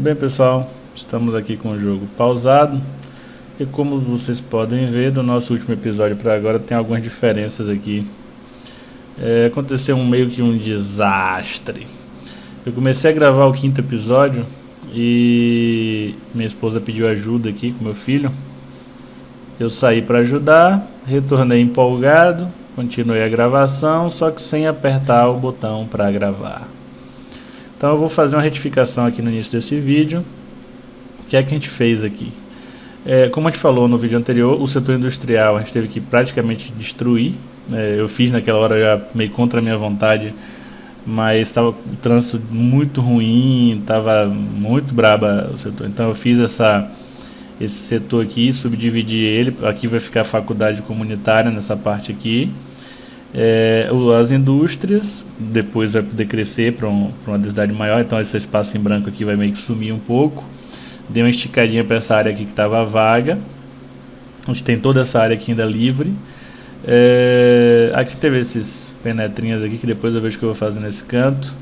Bem pessoal, estamos aqui com o jogo pausado e como vocês podem ver do nosso último episódio para agora tem algumas diferenças aqui. É, aconteceu um meio que um desastre. Eu comecei a gravar o quinto episódio e minha esposa pediu ajuda aqui com meu filho. Eu saí para ajudar, retornei empolgado, continuei a gravação, só que sem apertar o botão para gravar. Então eu vou fazer uma retificação aqui no início desse vídeo. O que é que a gente fez aqui? É, como a gente falou no vídeo anterior, o setor industrial a gente teve que praticamente destruir. É, eu fiz naquela hora já meio contra a minha vontade, mas estava o trânsito muito ruim, estava muito braba o setor. Então eu fiz essa, esse setor aqui, subdividi ele. Aqui vai ficar a faculdade comunitária nessa parte aqui. É, as indústrias, depois vai poder crescer para um, uma densidade maior, então esse espaço em branco aqui vai meio que sumir um pouco. Dei uma esticadinha para essa área aqui que estava vaga. A gente tem toda essa área aqui ainda livre. É, aqui teve esses penetrinhas aqui que depois eu vejo o que eu vou fazer nesse canto.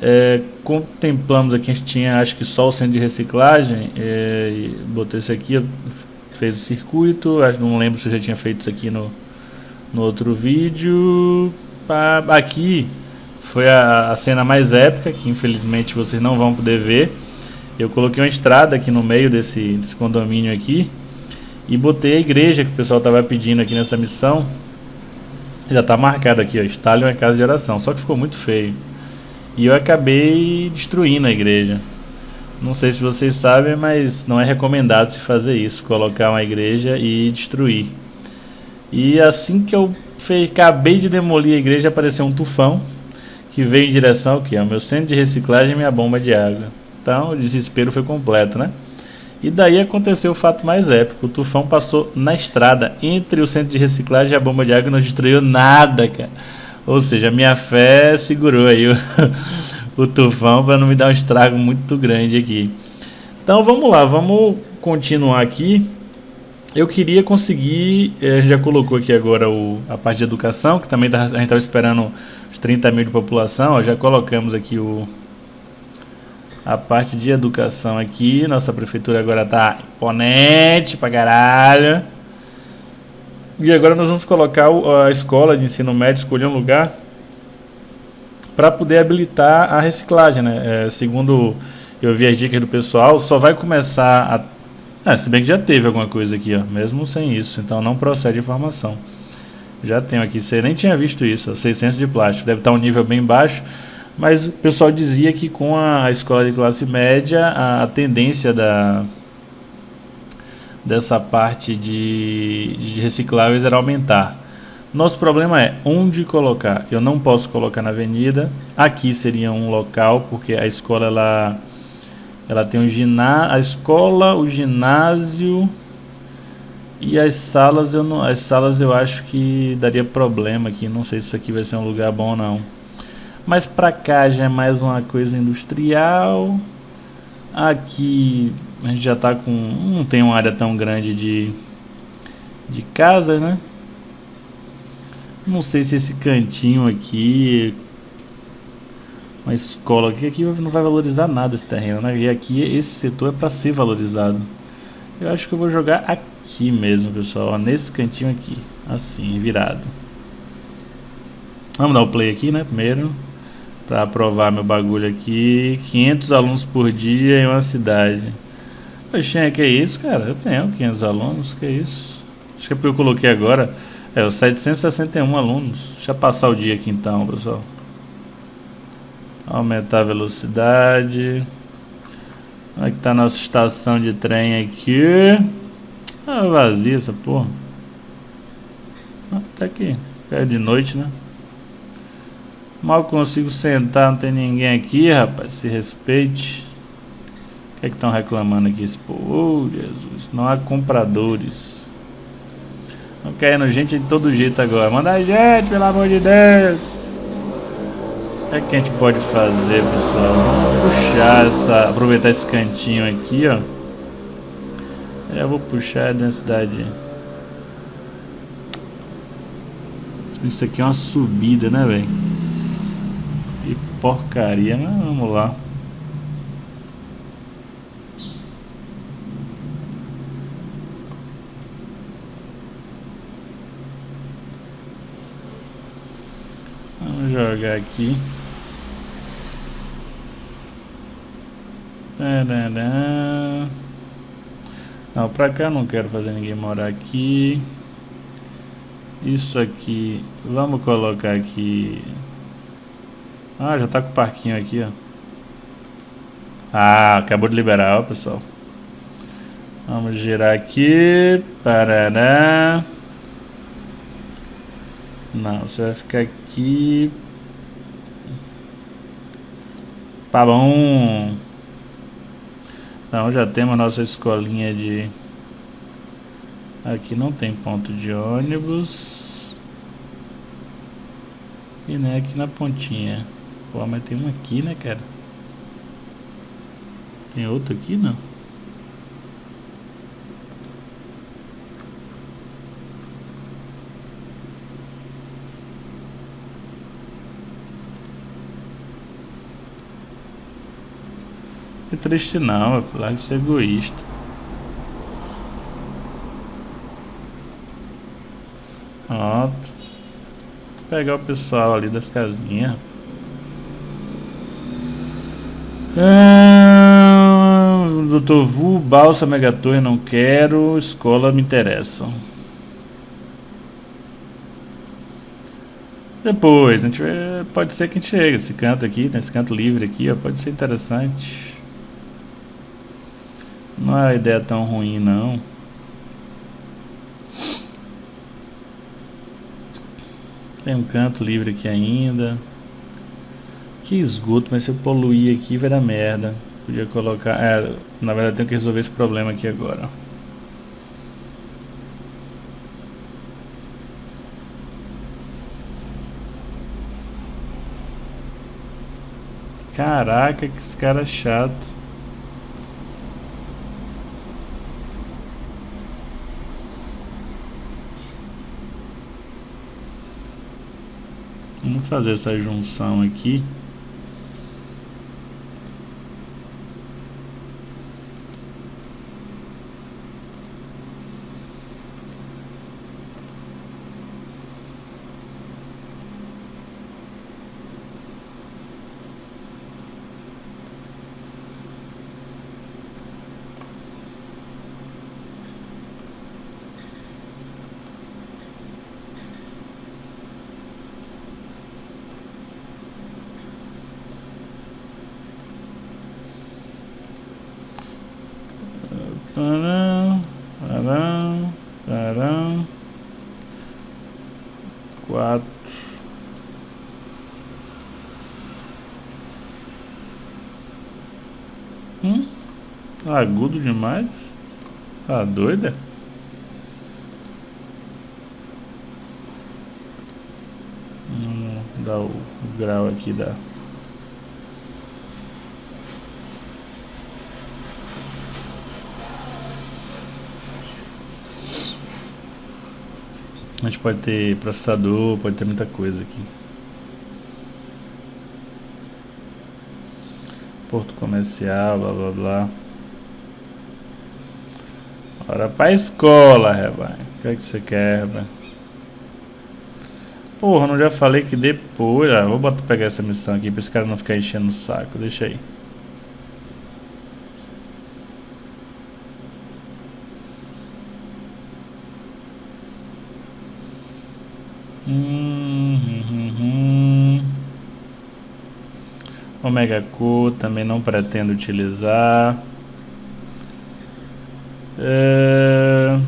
É, contemplamos aqui, a gente tinha acho que só o centro de reciclagem. É, botei isso aqui, fez o circuito. Acho, não lembro se eu já tinha feito isso aqui no, no outro vídeo. Aqui foi a, a, cena mais épica, que infelizmente vocês não vão poder ver. Eu coloquei uma estrada aqui no meio desse, desse condomínio aqui e botei a igreja que o pessoal estava pedindo aqui nessa missão. Já está marcado aqui, ó, Stalin é casa de oração, só que ficou muito feio. E eu acabei destruindo a igreja. Não sei se vocês sabem, mas não é recomendado se fazer isso, colocar uma igreja e destruir. E assim que eu acabei de demolir a igreja, apareceu um tufão que veio em direção ao que? Ao meu centro de reciclagem e minha bomba de água. Então o desespero foi completo, né? E daí aconteceu o fato mais épico. O tufão passou na estrada entre o centro de reciclagem e a bomba de água e não destruiu nada, cara. Ou seja, minha fé segurou aí o, o tufão para não me dar um estrago muito grande aqui. Então vamos lá, vamos continuar aqui. Eu queria conseguir, eh, a gente já colocou aqui agora o, a parte de educação, que também tá, a gente estava esperando os 30 mil de população, ó, já colocamos aqui o, a parte de educação aqui, nossa prefeitura agora está imponente pra caralho. E agora nós vamos colocar a escola de ensino médio, escolher um lugar para poder habilitar a reciclagem, né? É, segundo eu vi as dicas do pessoal, só vai começar a é, se bem que já teve alguma coisa aqui, ó, mesmo sem isso, então não procede informação. Já tenho aqui, você nem tinha visto isso, ó, 600 de plástico, deve estar um nível bem baixo, mas o pessoal dizia que com a escola de classe média, a, a tendência da, dessa parte de, de recicláveis era aumentar. Nosso problema é onde colocar. Eu não posso colocar na avenida. Aqui seria um local, porque a escola ela ela tem um ginásio, a escola, o ginásio e as salas eu não, as salas eu acho que daria problema aqui, não sei se isso aqui vai ser um lugar bom não. Mas pra cá já é mais uma coisa industrial. Aqui a gente já tá com, não tem uma área tão grande de de casas, né? Não sei se esse cantinho aqui uma escola aqui, aqui não vai valorizar nada esse terreno, né? E aqui esse setor é para ser valorizado. Eu acho que eu vou jogar aqui mesmo, pessoal, ó, nesse cantinho aqui, assim, virado. Vamos dar o play aqui, né, primeiro, para aprovar meu bagulho aqui. 500 alunos por dia em uma cidade. Oxê, que é isso, cara? Eu tenho 500 alunos, que é isso? Acho que é porque eu coloquei agora, é, os 761 alunos. Deixa eu passar o dia aqui então, pessoal. Aumentar a velocidade. Como é tá a nossa estação de trem aqui? Ah, vazia essa porra. Ah, tá aqui. É de noite, né? Mal consigo sentar, não tem ninguém aqui, rapaz. Se respeite. O que é que estão reclamando aqui? Esse povo? Oh, Jesus. Não há compradores. Não querendo gente de todo jeito agora. Manda gente, pelo amor de Deus é que a gente pode fazer, pessoal? Puxar essa, aproveitar esse cantinho aqui, ó. Eu vou puxar a densidade. Isso aqui é uma subida, né, velho? Que porcaria, mas vamos lá. Vamos jogar aqui. Não, pra cá não quero fazer ninguém morar aqui. Isso aqui, vamos colocar aqui. Ah, já tá com o parquinho aqui, ó. Ah, acabou de liberar, ó, pessoal. Vamos girar aqui. Parará. Não, você vai ficar aqui. Tá bom. Então já temos a nossa escolinha de... Aqui não tem ponto de ônibus. E nem aqui na pontinha. Pô, mas tem um aqui, né, cara? Tem outro aqui, não? Triste não, é falar que é egoísta. Pronto. Vou pegar o pessoal ali das casinhas. Ah, Doutor Vu, Balsa, Megatorre, não quero. Escola me interessa. Depois, a gente pode ser que a gente chegue. Esse canto aqui, tem esse canto livre aqui, ó, pode ser interessante. Não é uma ideia tão ruim, não. Tem um canto livre aqui ainda. Que esgoto, mas se eu poluir aqui vai dar merda. Podia colocar... É, na verdade tenho que resolver esse problema aqui agora. Caraca, que esse cara é chato. Vamos fazer essa junção aqui. Parão, parão, parão. Quatro. Hum? Agudo demais. Tá doida? Vamos dar o grau aqui da A gente pode ter processador, pode ter muita coisa aqui. Porto comercial, blá blá blá. Bora pra escola, Rebai. O que é que você quer, Rebai? Porra, não já falei que depois... Ah, vou botar, pegar essa missão aqui pra esse cara não ficar enchendo o saco. Deixa aí. Omega Q também não pretendo utilizar. É...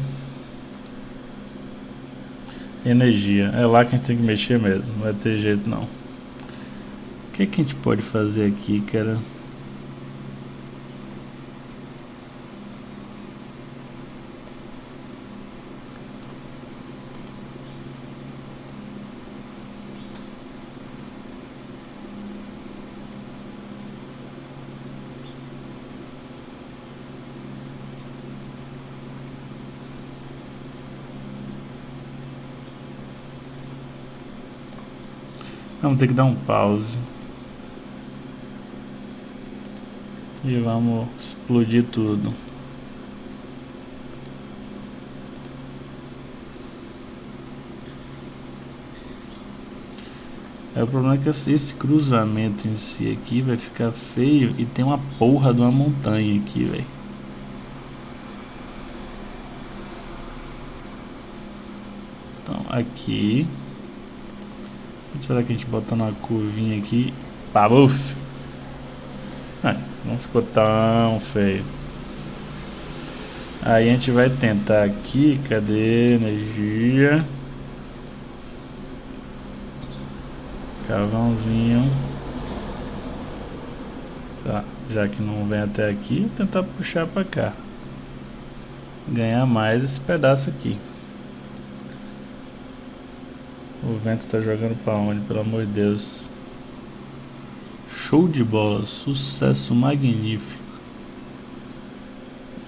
Energia. É lá que a gente tem que mexer mesmo. Não vai ter jeito não. O que, que a gente pode fazer aqui, cara? Vamos ter que dar um pause. E vamos explodir tudo. É o problema é que esse cruzamento em si aqui vai ficar feio e tem uma porra de uma montanha aqui, velho. Então, aqui. Será que a gente bota uma curvinha aqui? Pabuf! Ah, não ficou tão feio. Aí a gente vai tentar aqui, cadê energia? Carvãozinho. Já que não vem até aqui, tentar puxar para cá. Ganhar mais esse pedaço aqui. O vento está jogando para onde, pelo amor de Deus. Show de bola, sucesso magnífico.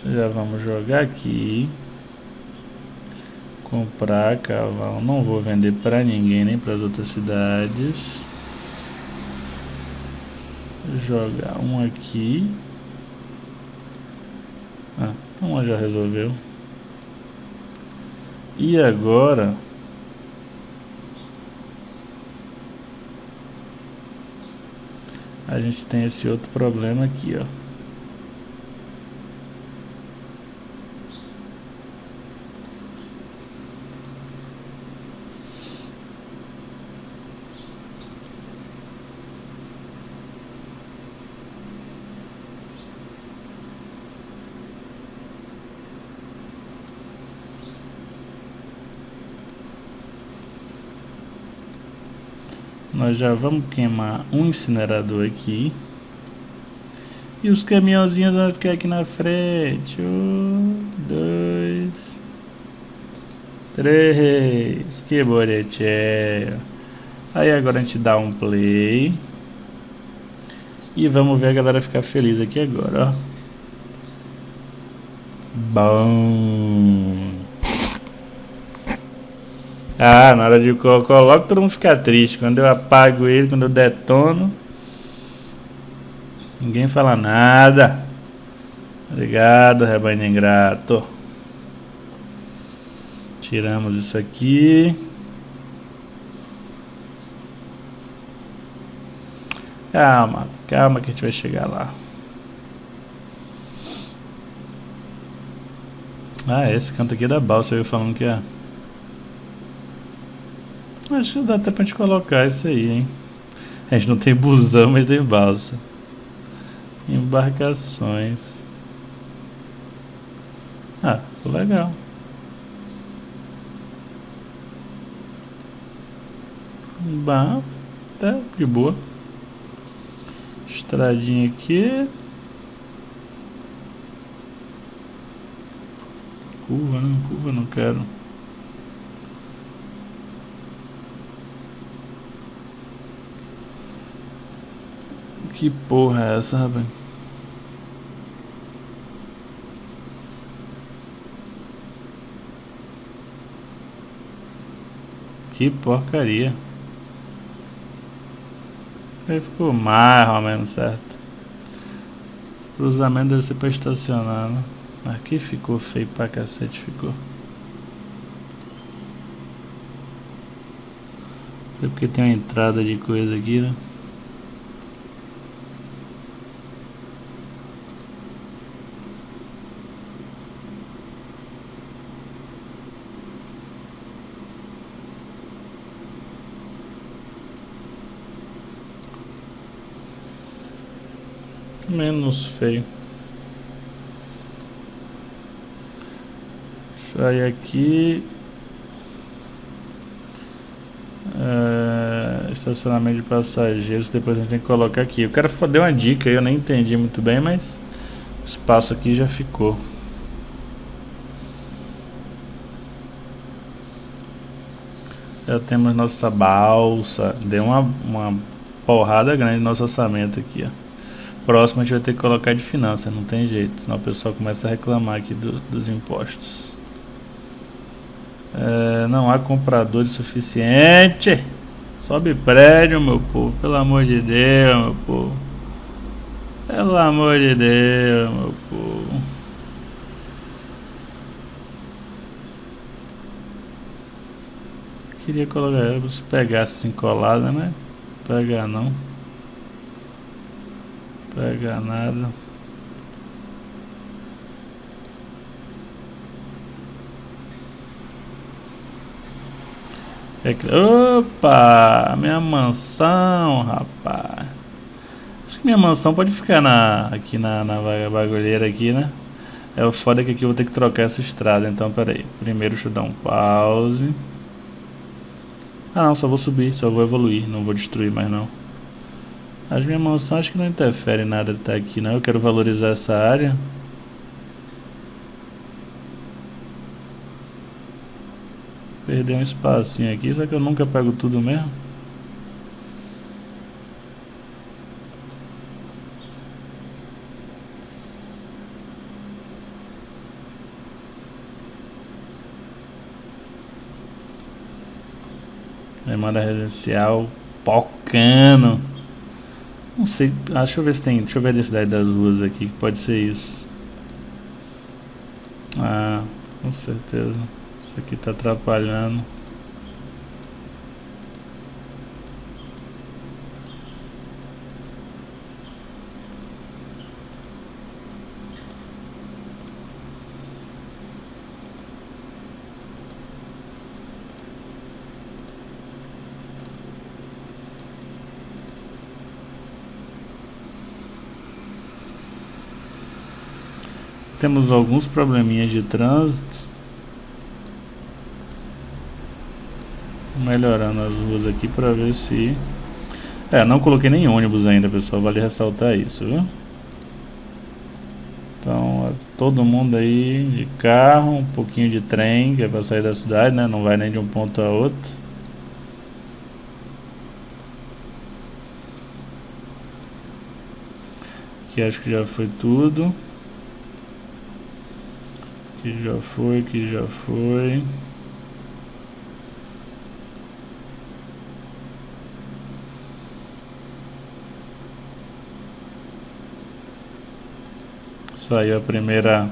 Já vamos jogar aqui. Comprar cavalo. Não vou vender para ninguém, nem para as outras cidades. Jogar um aqui. Ah, então já resolveu. E agora... A gente tem esse outro problema aqui, ó. Nós já vamos queimar um incinerador aqui. E os caminhãozinhos vão ficar aqui na frente. Um, dois, três. Que bonitinho. Aí agora a gente dá um play. E vamos ver a galera ficar feliz aqui agora, ó. Bom. Ah, na hora de colocar logo todo mundo fica triste. Quando eu apago ele, quando eu detono, ninguém fala nada. Obrigado, rebanho ingrato. Tiramos isso aqui. Calma, calma que a gente vai chegar lá. Ah, esse canto aqui é da balsa, eu falando que é. Acho que dá até pra gente colocar isso aí, hein? A gente não tem busão, mas tem balsa. Embarcações. Ah, legal. Bah, tá de boa. Estradinha aqui. Curva, não, curva não quero. Que porra é essa, rapaz? Que porcaria. Aí ficou mais ou menos certo. Cruzamento deve ser pra estacionar, né? Aqui ficou feio pra cacete, ficou. É porque tem uma entrada de coisa aqui, né? Menos feio. Sai aqui. É, estacionamento de passageiros. Depois a gente tem que colocar aqui. Eu quero dar uma dica. Eu nem entendi muito bem, mas o espaço aqui já ficou. Já temos nossa balsa. Deu uma, uma porrada grande no nosso orçamento aqui, ó próximo a gente vai ter que colocar de finança, não tem jeito, senão o pessoal começa a reclamar aqui do, dos impostos. É, não há compradores suficiente. Sobe prédio, meu povo, pelo amor de Deus, meu povo. Pelo amor de Deus, meu povo. Queria colocar, se pegasse assim colada, né? Pega não. Pega nada. É Opa! Minha mansão, rapaz. Acho que minha mansão pode ficar na, aqui na, na bagulheira aqui, né? É o foda que aqui eu vou ter que trocar essa estrada, então peraí. Primeiro deixa eu dar um pause. Ah não, só vou subir, só vou evoluir, não vou destruir mais não. As minhas mansões acho que não interfere nada de estar aqui não, eu quero valorizar essa área. Perder um espacinho aqui, só que eu nunca pego tudo mesmo. Demanda residencial Pocano. Não sei, ah, deixa eu ver se tem, deixa eu ver a densidade das ruas aqui, que pode ser isso. Ah, com certeza. Isso aqui está atrapalhando. Temos alguns probleminhas de trânsito. melhorando as ruas aqui para ver se... É, não coloquei nem ônibus ainda, pessoal, vale ressaltar isso, viu? Então, todo mundo aí de carro, um pouquinho de trem, que é para sair da cidade, né? Não vai nem de um ponto a outro. Aqui acho que já foi tudo. Aqui já foi, aqui já foi. Saiu a primeira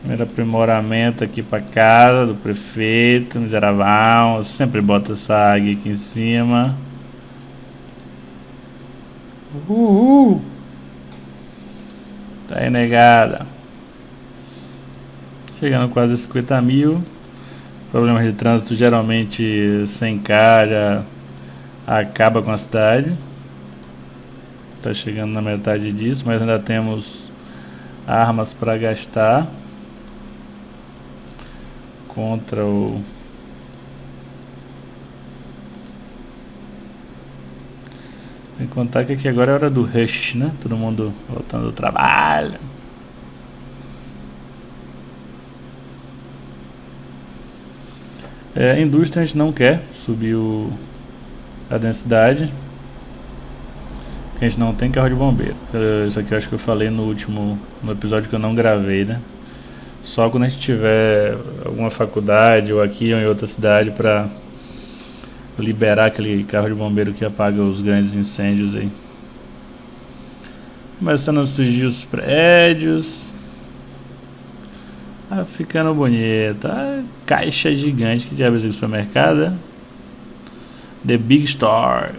primeiro aprimoramento aqui para casa do prefeito, miserável. Sempre bota essa águia aqui em cima. Uhul. Tá aí negada. Chegando quase a 50 mil. Problemas de trânsito geralmente sem cara acaba com a cidade. Tá chegando na metade disso, mas ainda temos armas para gastar contra o que contar que aqui agora é hora do rush, né? Todo mundo voltando do trabalho. É, indústria a gente não quer subir o, a densidade a gente não tem carro de bombeiro. Isso aqui eu acho que eu falei no último no episódio que eu não gravei, né? Só quando a gente tiver alguma faculdade ou aqui ou em outra cidade para liberar aquele carro de bombeiro que apaga os grandes incêndios aí. Começando a surgir os prédios. Tá ficando bonito. Ah, caixa gigante. Que diabos é esse supermercado? É? The Big Store.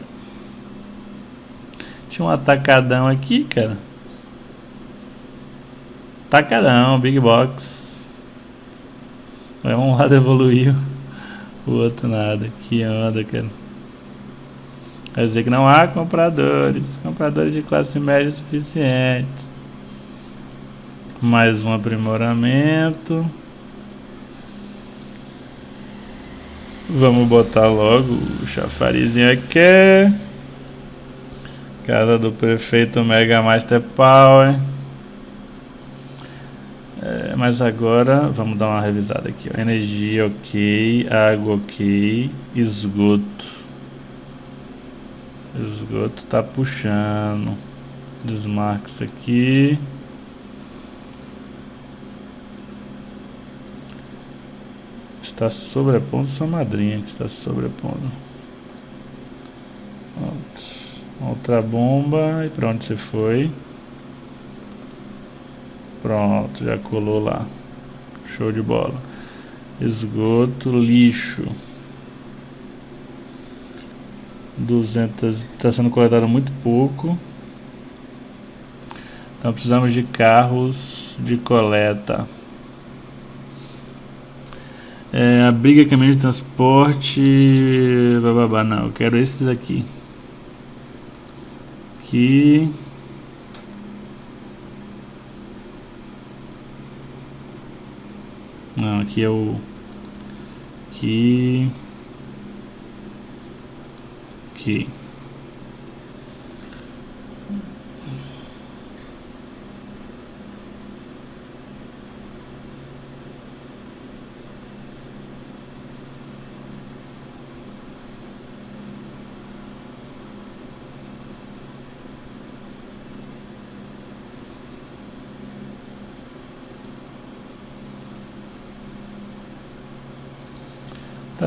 Tinha um atacadão aqui, cara. Atacadão, Big Box. Um lado evoluiu, o outro nada. Que onda, cara. Quer dizer que não há compradores. Compradores de classe média suficientes. Mais um aprimoramento. Vamos botar logo o chafarizinho aqui. Casa do prefeito Mega Master Power. É, mas agora vamos dar uma revisada aqui. Ó. Energia ok, água ok, esgoto. Esgoto tá puxando. Desmarca isso aqui. Está sobrepondo sua madrinha que está sobrepondo. Pronto. Outra bomba. E pra onde você foi? Pronto, já colou lá. Show de bola. Esgoto, lixo. 200 está sendo coletado muito pouco. Então precisamos de carros de coleta. É, abriga caminho de transporte. Bababá, não, eu quero esse daqui. Aqui. Não, aqui é o. Aqui. Aqui.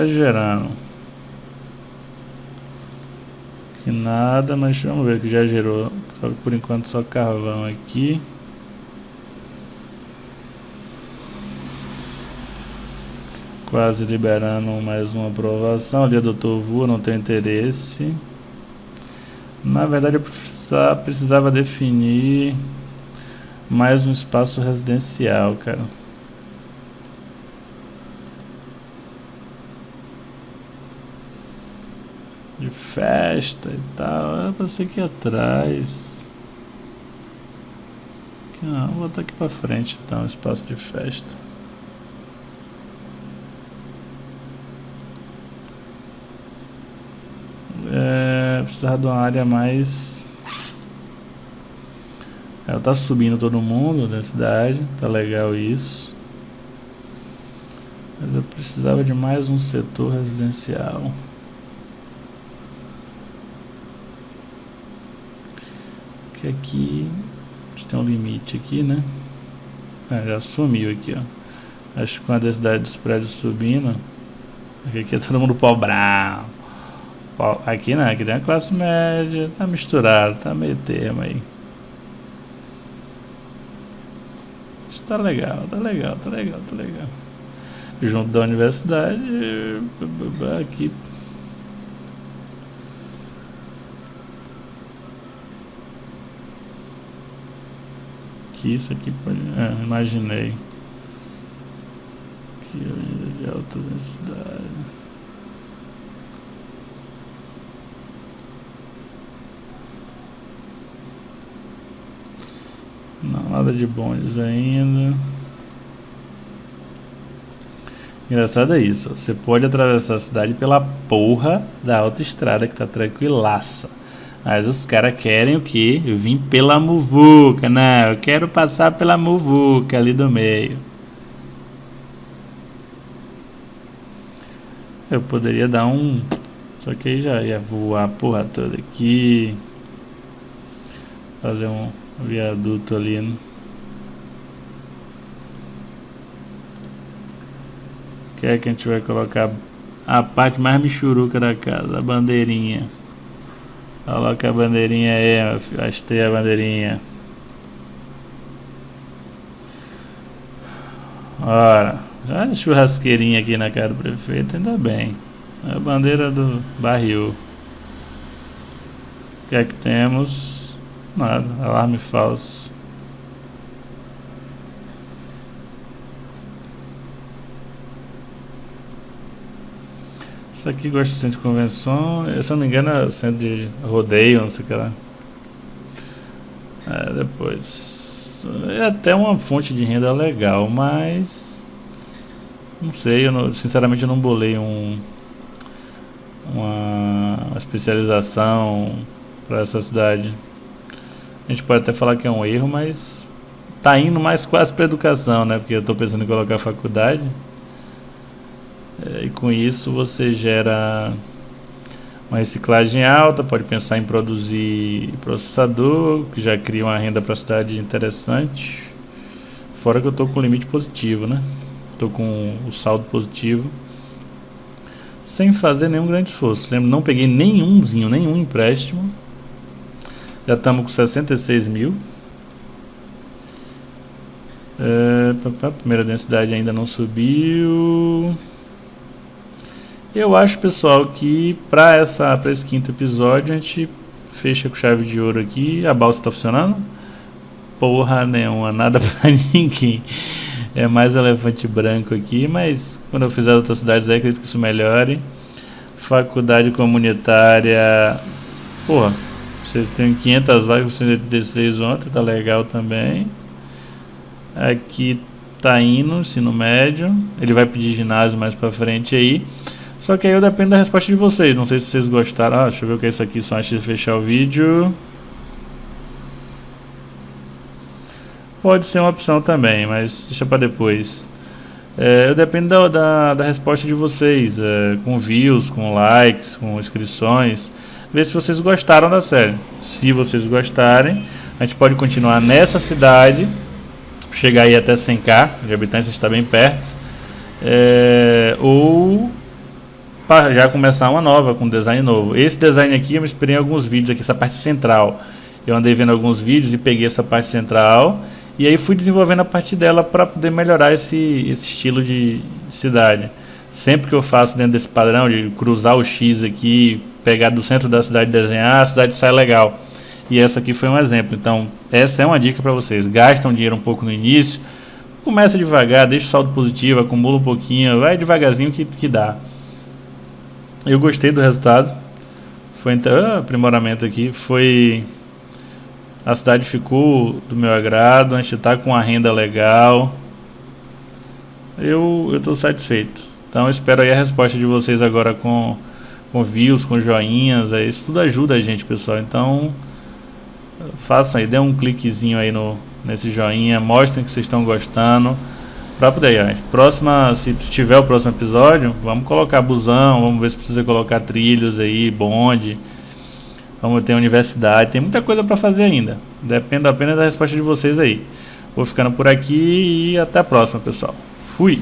Gerando. Que nada, mas vamos ver que já gerou. Só por enquanto só carvão aqui. Quase liberando mais uma aprovação. Ali doutor Vu, não tem interesse. Na verdade eu precisava, precisava definir mais um espaço residencial, cara. de festa e tal. É pra ser aqui atrás. Não, vou botar aqui pra frente então, espaço de festa. É, precisar de uma área mais. Ela tá subindo todo mundo da cidade, tá legal isso. Mas eu precisava de mais um setor residencial. Que aqui a gente tem um limite aqui, né? Ah, já sumiu aqui, ó. Acho que com a densidade dos prédios subindo, aqui é todo mundo pobrão. Aqui não, aqui tem a classe média, tá misturado, tá meio termo aí. Isso tá legal, tá legal, tá legal, tá legal. Junto da universidade, aqui aqui, isso aqui pode... É, imaginei. Aqui, de alta densidade. Não, nada de bondes ainda. Engraçado é isso, você pode atravessar a cidade pela porra da autoestrada que tá tranquilaça. Mas os caras querem o que? Eu vim pela muvuca, não, eu quero passar pela muvuca ali do meio. Eu poderia dar um... Só que aí já ia voar a porra toda aqui. Fazer um viaduto ali, né? Que é que a gente vai colocar a parte mais michuruca da casa, a bandeirinha. Coloca a bandeirinha aí. Achei a bandeirinha. Ora, já churrasqueirinha aqui na cara do prefeito, ainda bem. A bandeira do barril. O que é que temos? Nada, alarme falso. Isso aqui gosta de centro de convenção. Eu, se não me engano, é centro de rodeio, não sei o que lá. É, depois. É até uma fonte de renda legal, mas. Não sei, eu não, sinceramente eu não bolei um. Uma especialização para essa cidade. A gente pode até falar que é um erro, mas tá indo mais quase para educação, né? Porque eu estou pensando em colocar faculdade. É, e com isso você gera uma reciclagem alta, pode pensar em produzir processador, que já cria uma renda para a cidade interessante. Fora que eu estou com limite positivo, né? Estou com o saldo positivo. Sem fazer nenhum grande esforço. Lembro, não peguei nenhumzinho, nenhum empréstimo. Já estamos com 66 mil. É, primeira densidade ainda não subiu. Eu acho, pessoal, que para essa para esse quinto episódio a gente fecha com chave de ouro aqui. A balsa está funcionando? Porra nenhuma, nada para ninguém. É mais elefante branco aqui, mas quando eu fizer outras cidades acredito que isso melhore. Faculdade comunitária. Porra, você tem 500 vagas, 186 ontem, tá legal também. Aqui tá indo, ensino médio. Ele vai pedir ginásio mais pra frente aí. Só que aí eu dependo da resposta de vocês. Não sei se vocês gostaram. Ah, deixa eu ver o que é isso aqui só antes de fechar o vídeo. Pode ser uma opção também, mas deixa para depois. É, eu dependo da, da, da, resposta de vocês, é, com views, com likes, com inscrições. Ver se vocês gostaram da série. Se vocês gostarem, a gente pode continuar nessa cidade chegar aí até 100k de habitantes, está bem perto. É, ou para já começar uma nova, com design novo. Esse design aqui eu me inspirei em alguns vídeos aqui, essa parte central. Eu andei vendo alguns vídeos e peguei essa parte central e aí fui desenvolvendo a parte dela para poder melhorar esse, esse estilo de cidade. Sempre que eu faço dentro desse padrão de cruzar o X aqui, pegar do centro da cidade e desenhar, a cidade sai legal. E essa aqui foi um exemplo. Então, essa é uma dica para vocês. Gastam dinheiro um pouco no início, começa devagar, deixa o saldo positivo, acumula um pouquinho, vai devagarzinho que, que dá. Eu gostei do resultado. Foi ah, aprimoramento aqui. Foi. A cidade ficou do meu agrado. A gente está com uma renda legal. Eu estou satisfeito. Então espero aí a resposta de vocês agora com, com views, com joinhas. Isso tudo ajuda a gente, pessoal. Então façam aí, dê um cliquezinho aí no, nesse joinha, mostrem que vocês estão gostando. Pra poder, gente. Próxima, se tiver o próximo episódio, vamos colocar busão, vamos ver se precisa colocar trilhos aí, bonde. Vamos ter universidade, tem muita coisa para fazer ainda. Depende apenas da resposta de vocês aí. Vou ficando por aqui e até a próxima, pessoal. Fui!